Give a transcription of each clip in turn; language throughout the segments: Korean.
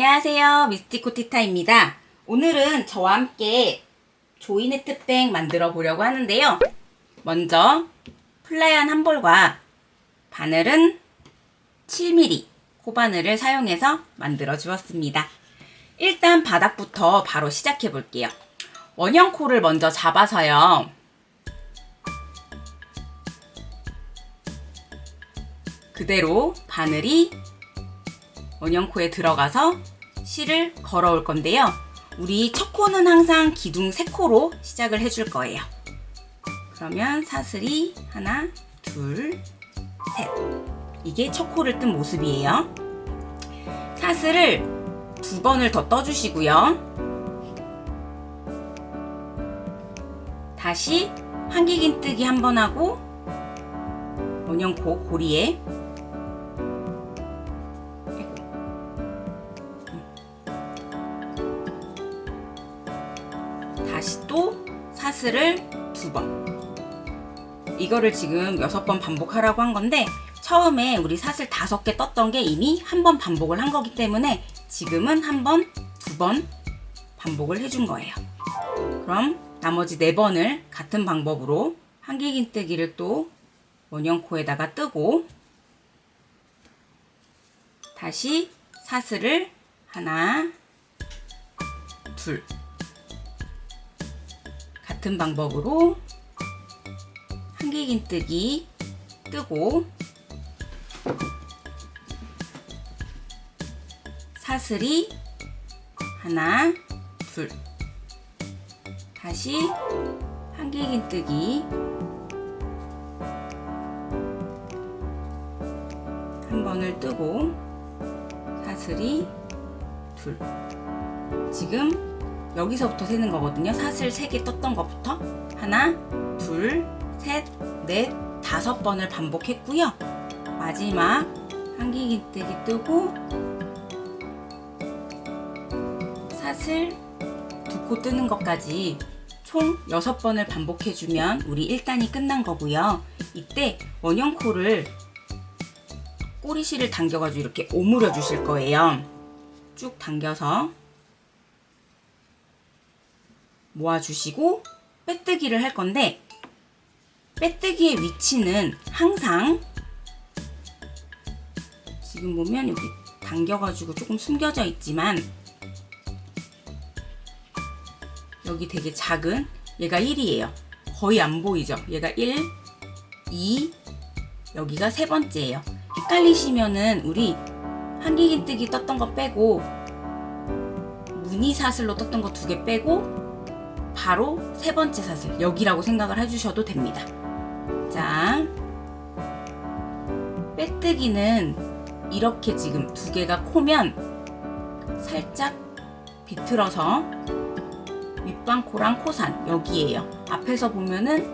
안녕하세요. 미스티코티타입니다. 오늘은 저와 함께 조이네트백 만들어 보려고 하는데요. 먼저 플라이한 한 볼과 바늘은 7mm 코바늘을 사용해서 만들어 주었습니다. 일단 바닥부터 바로 시작해 볼게요. 원형 코를 먼저 잡아서요. 그대로 바늘이 원형코에 들어가서 실을 걸어올 건데요. 우리 첫 코는 항상 기둥 3코로 시작을 해줄 거예요. 그러면 사슬이 하나, 둘, 셋. 이게 첫 코를 뜬 모습이에요. 사슬을 두 번을 더 떠주시고요. 다시 한길긴뜨기 한 번 하고 원형코 고리에 사슬을 두 번. 이거를 지금 여섯 번 반복하라고 한 건데 처음에 우리 사슬 다섯 개 떴던 게 이미 한 번 반복을 한 거기 때문에 지금은 한 번, 두 번 반복을 해준 거예요. 그럼 나머지 네 번을 같은 방법으로 한길긴뜨기를 또 원형코에다가 뜨고 다시 사슬을 하나, 둘 같은 방법으로 한길긴뜨기 뜨고 사슬이 하나 둘. 다시 한길긴뜨기. 한 번을 뜨고 사슬이 둘. 지금 여기서부터 세는 거거든요. 사슬 3개 떴던 것부터 하나, 둘, 셋, 넷, 다섯 번을 반복했고요. 마지막 한길긴뜨기 뜨고 사슬 두 코 뜨는 것까지 총 6번을 반복해주면 우리 1단이 끝난 거고요. 이때 원형 코를 꼬리실을 당겨가지고 이렇게 오므려 주실 거예요. 쭉 당겨서 모아주시고 빼뜨기를 할 건데 빼뜨기의 위치는 항상 지금 보면 여기 당겨가지고 조금 숨겨져 있지만 여기 되게 작은 얘가 1이에요. 거의 안 보이죠? 얘가 1, 2, 여기가 세 번째예요. 헷갈리시면은 우리 한길긴뜨기 떴던 거 빼고 무늬 사슬로 떴던 거 두 개 빼고 바로 세 번째 사슬 여기라고 생각을 해주셔도 됩니다. 자, 빼뜨기는 이렇게 지금 두 개가 코면 살짝 비틀어서 윗방코랑 코산 여기에요. 앞에서 보면은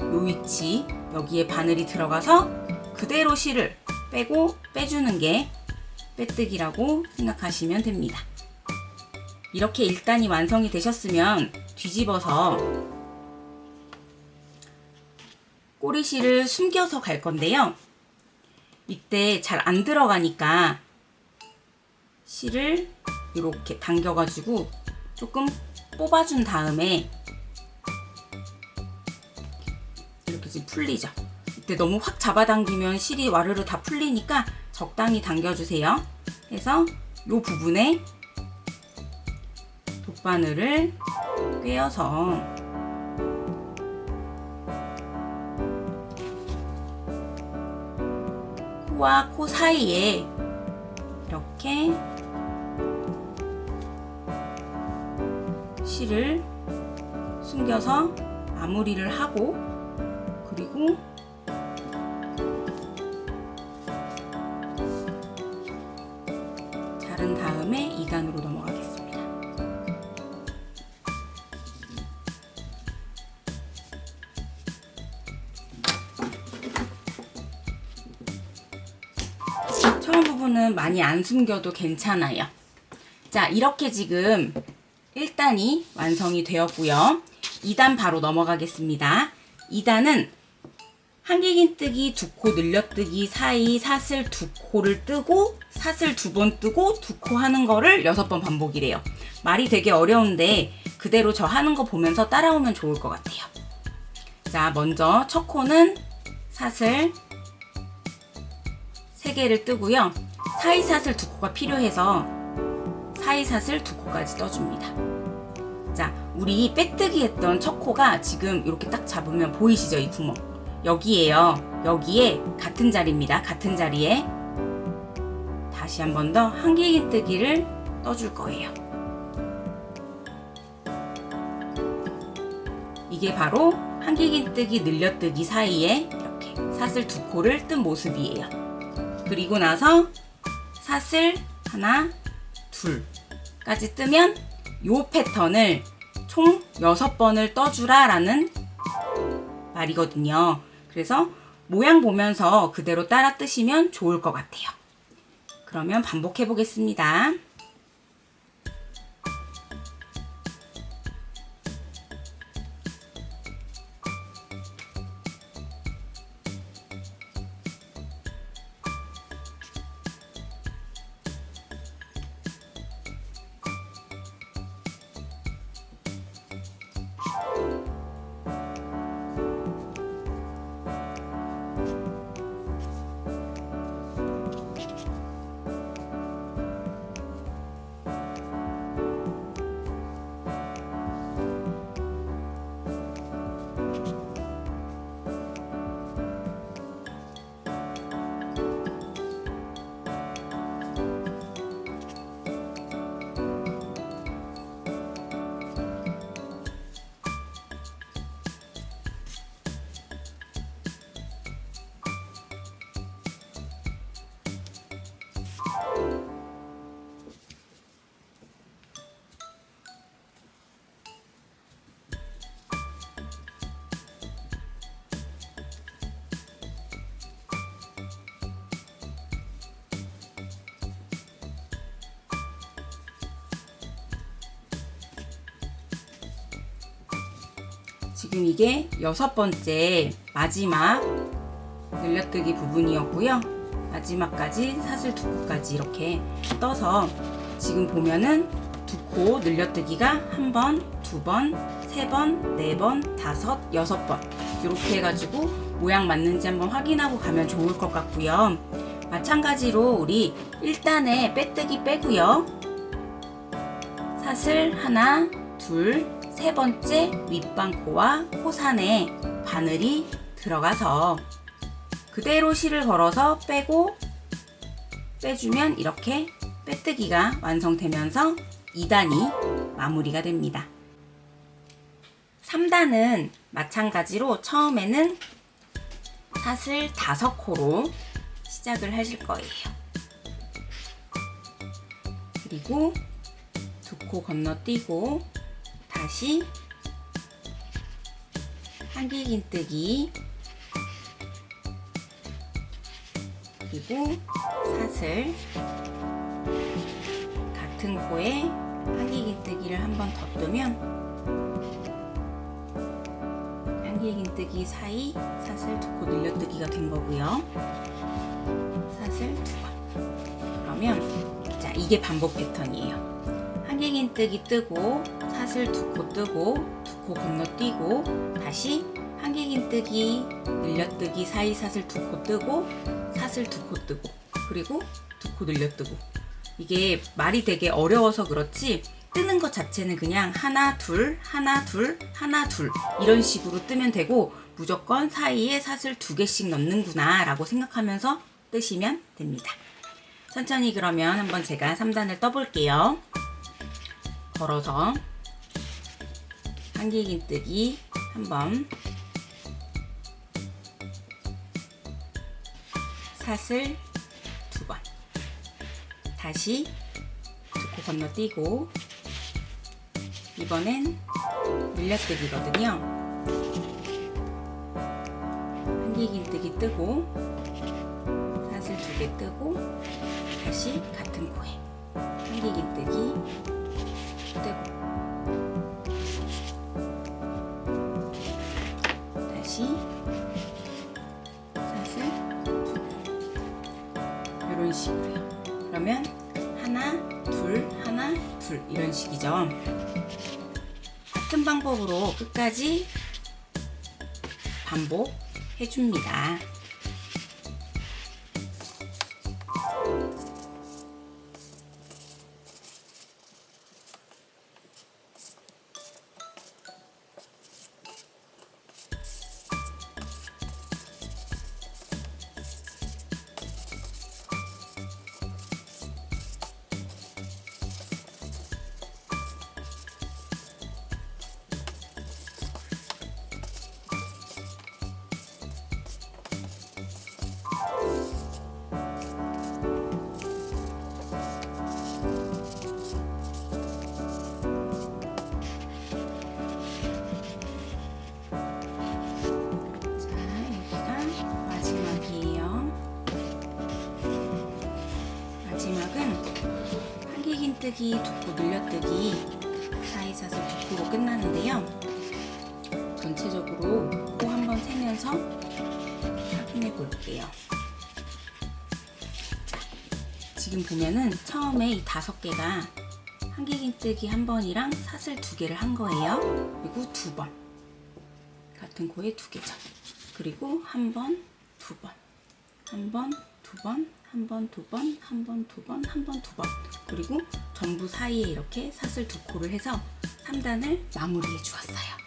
요 위치 여기에 바늘이 들어가서 그대로 실을 빼고 빼주는 게 빼뜨기라고 생각하시면 됩니다. 이렇게 1단이 완성이 되셨으면 뒤집어서 꼬리실을 숨겨서 갈 건데요. 이때 잘 안 들어가니까 실을 이렇게 당겨가지고 조금 뽑아준 다음에 이렇게 지금 풀리죠. 이때 너무 확 잡아당기면 실이 와르르 다 풀리니까 적당히 당겨주세요. 해서 이 부분에 돗바늘을 꿰어서 코와 코 사이에 이렇게 실을 숨겨서 마무리를 하고 그리고 많이 안 숨겨도 괜찮아요. 자, 이렇게 지금 1단이 완성이 되었고요. 2단 바로 넘어가겠습니다. 2단은 한길긴뜨기 두 코 늘려뜨기 사이 사슬 두 코를 뜨고 사슬 두 번 뜨고 두 코 하는 거를 여섯 번 반복이래요. 말이 되게 어려운데 그대로 저 하는 거 보면서 따라오면 좋을 것 같아요. 자, 먼저 첫 코는 사슬 세 개를 뜨고요. 사이 사슬 두 코가 필요해서 사이 사슬 두 코까지 떠줍니다. 자, 우리 빼뜨기 했던 첫 코가 지금 이렇게 딱 잡으면 보이시죠? 이 구멍. 여기에요. 여기에 같은 자리입니다. 같은 자리에 다시 한 번 더 한길긴뜨기를 떠줄 거예요. 이게 바로 한길긴뜨기 늘려뜨기 사이에 이렇게 사슬 두 코를 뜬 모습이에요. 그리고 나서 사슬 하나, 둘까지 뜨면 요 패턴을 총 6번을 떠주라 라는 말이거든요. 그래서 모양 보면서 그대로 따라 뜨시면 좋을 것 같아요. 그러면 반복해 보겠습니다. 지금 이게 여섯 번째 마지막 늘려뜨기 부분이었고요. 마지막까지 사슬 두 코까지 이렇게 떠서 지금 보면은 두 코 늘려뜨기가 한 번, 두 번, 세 번, 네 번, 다섯, 여섯 번 이렇게 해가지고 모양 맞는지 한번 확인하고 가면 좋을 것 같고요. 마찬가지로 우리 1단에 빼뜨기 빼고요. 사슬 하나, 둘, 세 번째 윗방코와 코산에 바늘이 들어가서 그대로 실을 걸어서 빼고 빼주면 이렇게 빼뜨기가 완성되면서 2단이 마무리가 됩니다. 3단은 마찬가지로 처음에는 사슬 5코로 시작을 하실 거예요. 그리고 두 코 건너뛰고 다시 한길긴뜨기 그리고 사슬 같은 코에 한길긴뜨기를 한번더 뜨면 한길긴뜨기 사이 사슬 두 코 늘려뜨기가 된 거고요. 사슬 두 번. 그러면 자 이게 반복 패턴이에요. 한길긴뜨기 뜨고 사슬 두 코 뜨고 두 코 건너뛰고 다시 한길긴뜨기 늘려뜨기 사이 사슬 두 코 뜨고 사슬 두 코 뜨고 그리고 두 코 늘려뜨고. 이게 말이 되게 어려워서 그렇지 뜨는 것 자체는 그냥 하나 둘 하나 둘 하나 둘 이런 식으로 뜨면 되고 무조건 사이에 사슬 두 개씩 넣는구나 라고 생각하면서 뜨시면 됩니다. 천천히 그러면 한번 제가 3단을 떠볼게요 걸어서 한길긴뜨기 한번. 사슬 두 번. 다시 두코 건너뛰고 이번엔 늘려뜨기거든요. 한길긴뜨기 뜨고 사슬 두 개 뜨고 다시 같은 코에 한길긴뜨기 그대로 다시. 사슬 이런 식으로요. 그러면 하나 둘 하나 둘. 이런 식이죠. 같은 방법으로 끝까지 반복해줍니다. 한길긴뜨기, 두코 늘려뜨기 사이사슬 두코로 끝나는데요. 전체적으로 코 한번 세면서 확인해 볼게요. 자, 지금 보면은 처음에 이 다섯 개가 한길긴뜨기 한 번이랑 사슬 두 개를 한 거예요. 그리고 두 번. 같은 코에 두 개죠. 그리고 한 번, 두 번, 한 번, 두 번, 한 번, 두 번, 한 번, 두 번, 한 번, 두 번. 그리고 전부 사이에 이렇게 사슬 두 코를 해서 3단을 마무리해 주었어요.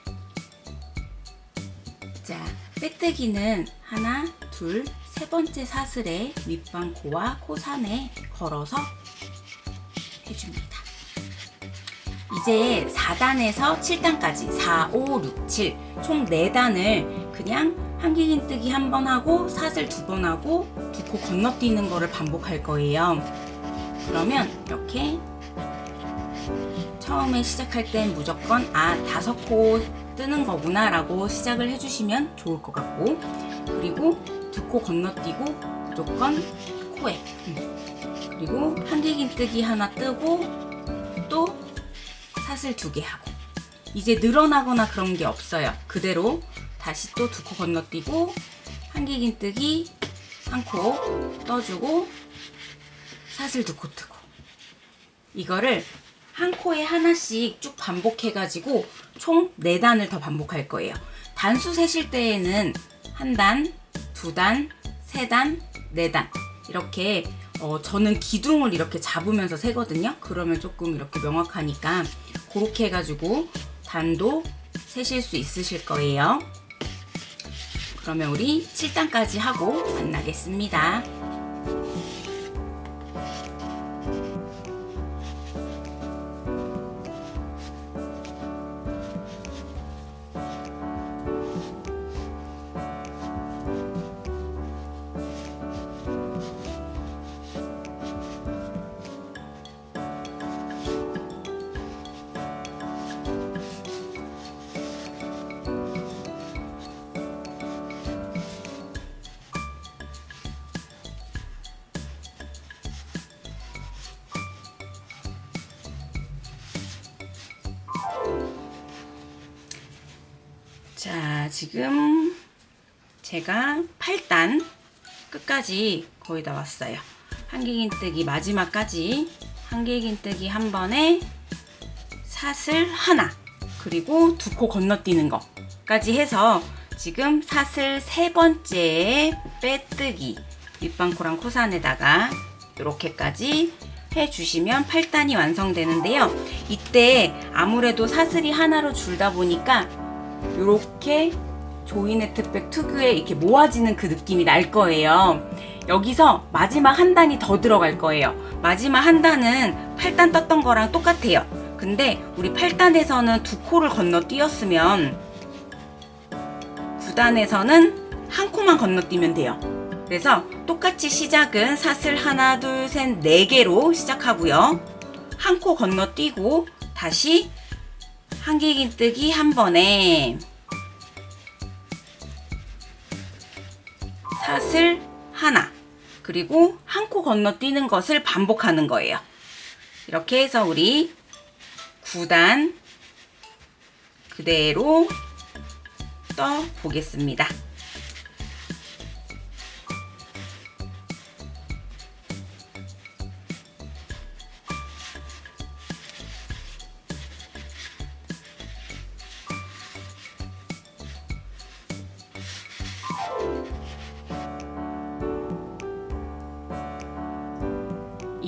자, 빼뜨기는 하나, 둘, 세 번째 사슬에 윗방 코와 코산에 걸어서 해줍니다. 이제 4단에서 7단까지 4, 5, 6, 7 총 4단을 그냥 한길긴 뜨기 한 번 하고 사슬 두 번 하고 두 코 건너뛰는 거를 반복할 거예요. 그러면 이렇게 처음에 시작할 땐 무조건 아 다섯 코 뜨는 거구나 라고 시작을 해주시면 좋을 것 같고 그리고 두 코 건너뛰고 무조건 코에 음. 그리고 한길긴 뜨기 하나 뜨고 또 사슬 두 개 하고 이제 늘어나거나 그런 게 없어요 그대로 다시 또 두 코 건너뛰고 한길긴뜨기 한코 떠주고 사슬 두 코 뜨고 이거를 한 코에 하나씩 쭉 반복해가지고 총 4단을 더 반복할 거예요. 단수 세실 때에는 한 단, 두 단, 세 단, 네 단 이렇게 어, 저는 기둥을 이렇게 잡으면서 세거든요. 그러면 조금 이렇게 명확하니까 그렇게 해가지고 단도 세실 수 있으실 거예요. 그러면 우리 7단까지 하고 만나겠습니다. 자, 지금 제가 8단 끝까지 거의 다 왔어요. 한길긴뜨기 마지막까지 한길긴뜨기 한 번에 사슬 하나 그리고 두 코 건너뛰는 거까지 해서 지금 사슬 세 번째 빼뜨기 윗방코랑 코산에다가 이렇게까지 해주시면 8단이 완성되는데요. 이때 아무래도 사슬이 하나로 줄다 보니까 이렇게 조이네 트백 특유의 이렇게 모아지는 그 느낌이 날 거예요. 여기서 마지막 한 단이 더 들어갈 거예요. 마지막 한 단은 8단 떴던 거랑 똑같아요. 근데 우리 8단에서는 두 코를 건너뛰었으면 9단에서는 한 코만 건너뛰면 돼요. 그래서 똑같이 시작은 사슬 하나, 둘, 셋, 네 개로 시작하고요. 한 코 건너뛰고 다시 한길긴뜨기 한 번에 사슬 하나 그리고 한 코 건너뛰는 것을 반복하는 거예요. 이렇게 해서 우리 9단 그대로 떠 보겠습니다.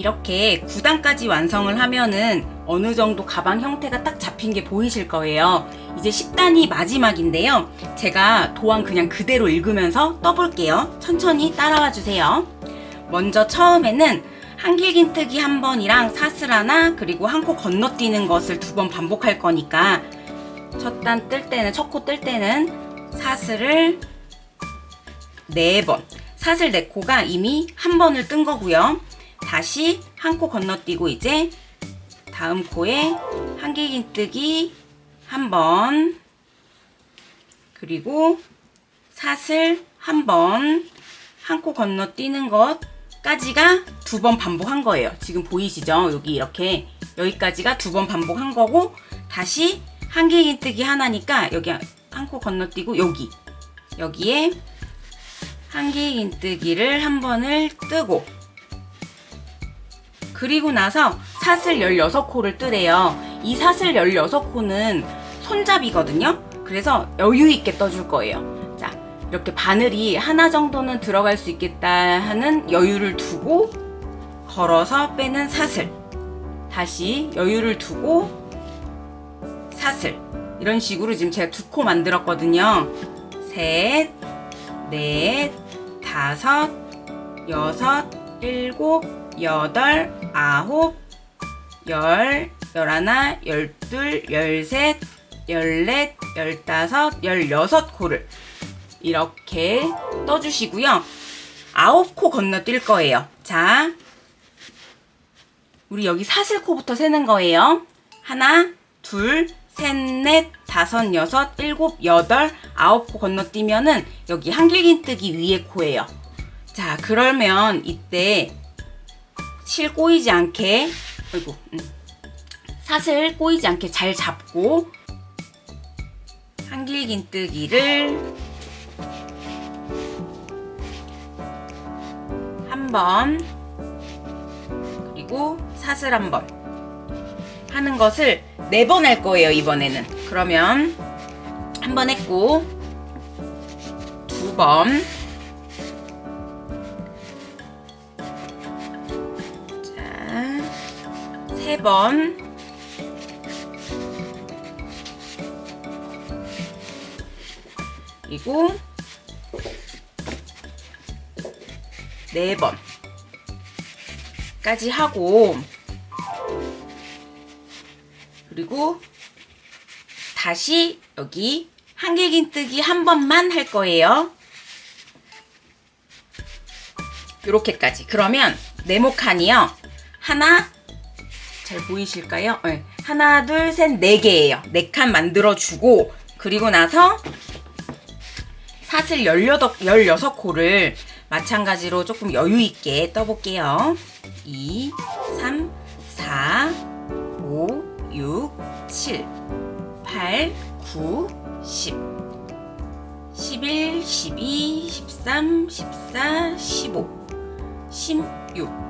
이렇게 9단까지 완성을 하면은 어느 정도 가방 형태가 딱 잡힌 게 보이실 거예요. 이제 10단이 마지막인데요. 제가 도안 그냥 그대로 읽으면서 떠볼게요. 천천히 따라와 주세요. 먼저 처음에는 한길긴뜨기 한 번이랑 사슬 하나 그리고 한 코 건너뛰는 것을 두 번 반복할 거니까 첫 단 뜰 때는 첫 코 뜰 때는 사슬을 네번 사슬 네 코가 이미 한 번을 뜬 거고요. 다시 한 코 건너뛰고 이제 다음 코에 한길긴뜨기 한 번 그리고 사슬 한 번 한 코 건너뛰는 것까지가 두 번 반복한 거예요. 지금 보이시죠? 여기 이렇게 여기까지가 두 번 반복한 거고 다시 한길긴뜨기 하나니까 여기 한 코 건너뛰고 여기 여기에 한길긴뜨기를 한 번을 뜨고 그리고 나서 사슬 16코를 뜨래요. 이 사슬 16코는 손잡이거든요. 그래서 여유 있게 떠줄 거예요. 자, 이렇게 바늘이 하나 정도는 들어갈 수 있겠다 하는 여유를 두고 걸어서 빼는 사슬. 다시 여유를 두고 사슬. 이런 식으로 지금 제가 두 코 만들었거든요. 셋, 넷, 다섯, 여섯, 일곱, 여덟, 아홉, 열, 열하나, 열둘, 열셋, 열넷, 열다섯, 열여섯 코를 이렇게 떠주시고요. 아홉 코 건너뛸 거예요. 자, 우리 여기 사슬코부터 세는 거예요. 하나, 둘, 셋, 넷, 다섯, 여섯, 일곱, 여덟, 아홉 코 건너뛰면은 여기 한길긴뜨기 위에 코예요. 자, 그러면 이때 실 꼬이지 않게, 아이고, 음. 사슬 꼬이지 않게 잘 잡고 한길긴뜨기를 한 번, 그리고 사슬 한 번 하는 것을 네 번 할 거예요, 이번에는. 그러면 한 번 했고, 두 번, 자, 세 번, 그리고 네 번까지 하고 그리고 다시 여기 한길긴뜨기 한 번만 할 거예요. 이렇게까지. 그러면 네모 칸이요. 하나, 잘 보이실까요? 네. 하나, 둘, 셋, 네 개예요. 네 칸 만들어주고 그리고 나서 사슬 18, 16코를 마찬가지로 조금 여유 있게 떠볼게요. 2, 3, 4, 5, 6, 7, 8, 9, 10, 11, 12, 13, 14, 15, 16.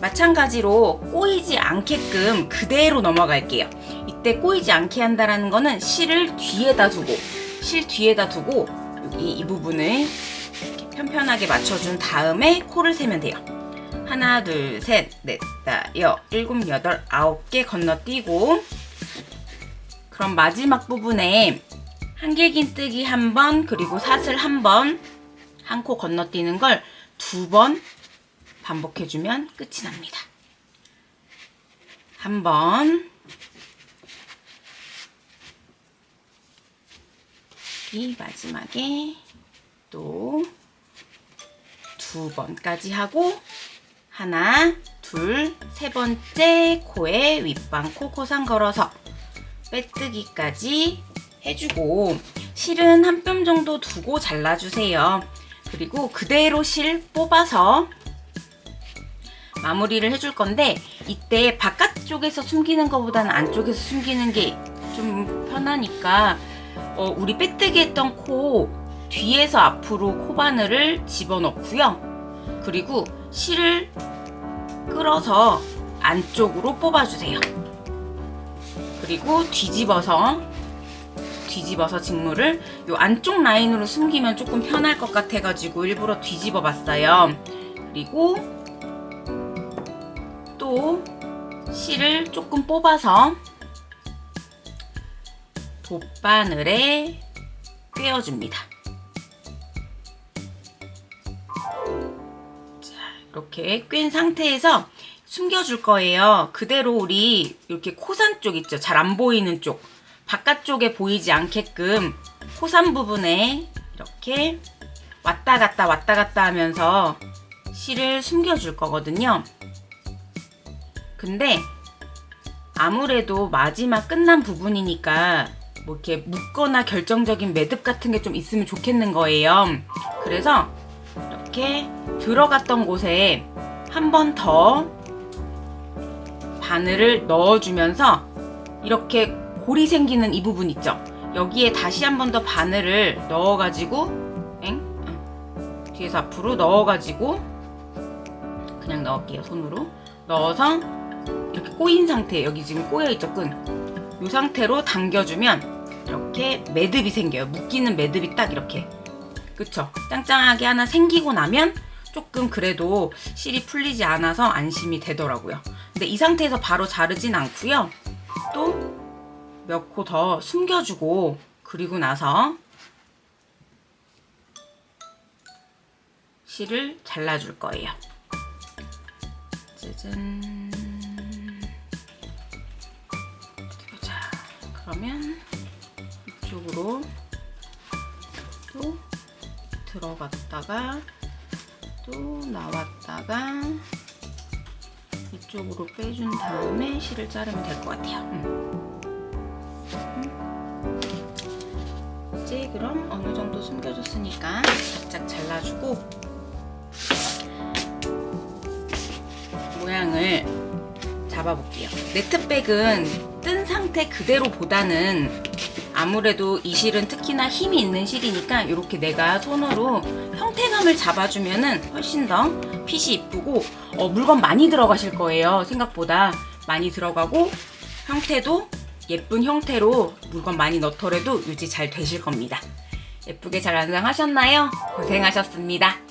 마찬가지로 꼬이지 않게끔 그대로 넘어갈게요. 이때 꼬이지 않게 한다라는 거는 실을 뒤에다 두고 실 뒤에다 두고 여기 이 부분을 이렇게 편편하게 맞춰준 다음에 코를 세면 돼요. 하나, 둘, 셋, 넷, 다, 여, 일곱, 여덟, 아홉 개 건너뛰고 그럼 마지막 부분에 한길긴뜨기 한 번, 그리고 사슬 한 번, 한 코 건너뛰는 걸 두 번 반복해주면 끝이 납니다. 한 번, 이 마지막에 또 두 번까지 하고 하나, 둘, 세 번째 코에 윗방 코 코상 걸어서 빼뜨기까지 해주고 실은 한 뼘 정도 두고 잘라주세요. 그리고 그대로 실 뽑아서 마무리를 해줄 건데 이때 바깥쪽에서 숨기는 것보다는 안쪽에서 숨기는 게 좀 편하니까 어, 우리 빼뜨기 했던 코 뒤에서 앞으로 코바늘을 집어넣고요. 그리고 실을 끌어서 안쪽으로 뽑아주세요. 그리고 뒤집어서 뒤집어서 직물을 이 안쪽 라인으로 숨기면 조금 편할 것 같아가지고 일부러 뒤집어 봤어요. 그리고 또 실을 조금 뽑아서 돗바늘에 꿰어줍니다. 자, 이렇게 꿰인 상태에서 숨겨줄 거예요. 그대로 우리 이렇게 코산 쪽 있죠? 잘 안 보이는 쪽. 바깥쪽에 보이지 않게끔 코산 부분에 이렇게 왔다 갔다 왔다 갔다 하면서 실을 숨겨줄 거거든요. 근데 아무래도 마지막 끝난 부분이니까 뭐 이렇게 묶거나 결정적인 매듭 같은 게 좀 있으면 좋겠는 거예요. 그래서 이렇게 들어갔던 곳에 한 번 더 바늘을 넣어주면서 이렇게 골이 생기는 이 부분 있죠? 여기에 다시 한 번 더 바늘을 넣어가지고 엥? 응. 뒤에서 앞으로 넣어가지고 그냥 넣을게요 손으로 넣어서 꼬인 상태 여기 지금 꼬여있죠 끈. 이 상태로 당겨주면 이렇게 매듭이 생겨요. 묶이는 매듭이 딱 이렇게. 그쵸? 짱짱하게 하나 생기고 나면 조금 그래도 실이 풀리지 않아서 안심이 되더라고요. 근데 이 상태에서 바로 자르진 않고요. 또 몇 코 더 숨겨주고 그리고 나서 실을 잘라줄 거예요. 짜잔 그러면 이쪽으로 또 들어갔다가 또 나왔다가 이쪽으로 빼준 다음에 실을 자르면 될 것 같아요. 음. 음. 이제 그럼 어느 정도 숨겨줬으니까 바짝 잘라주고 잡아볼게요. 네트백은 뜬 상태 그대로 보다는 아무래도 이 실은 특히나 힘이 있는 실이니까 이렇게 내가 손으로 형태감을 잡아주면 은 훨씬 더 핏이 이쁘고 어, 물건 많이 들어가실 거예요. 생각보다 많이 들어가고 형태도 예쁜 형태로 물건 많이 넣더라도 유지 잘 되실 겁니다. 예쁘게 잘 완성하셨나요? 고생하셨습니다.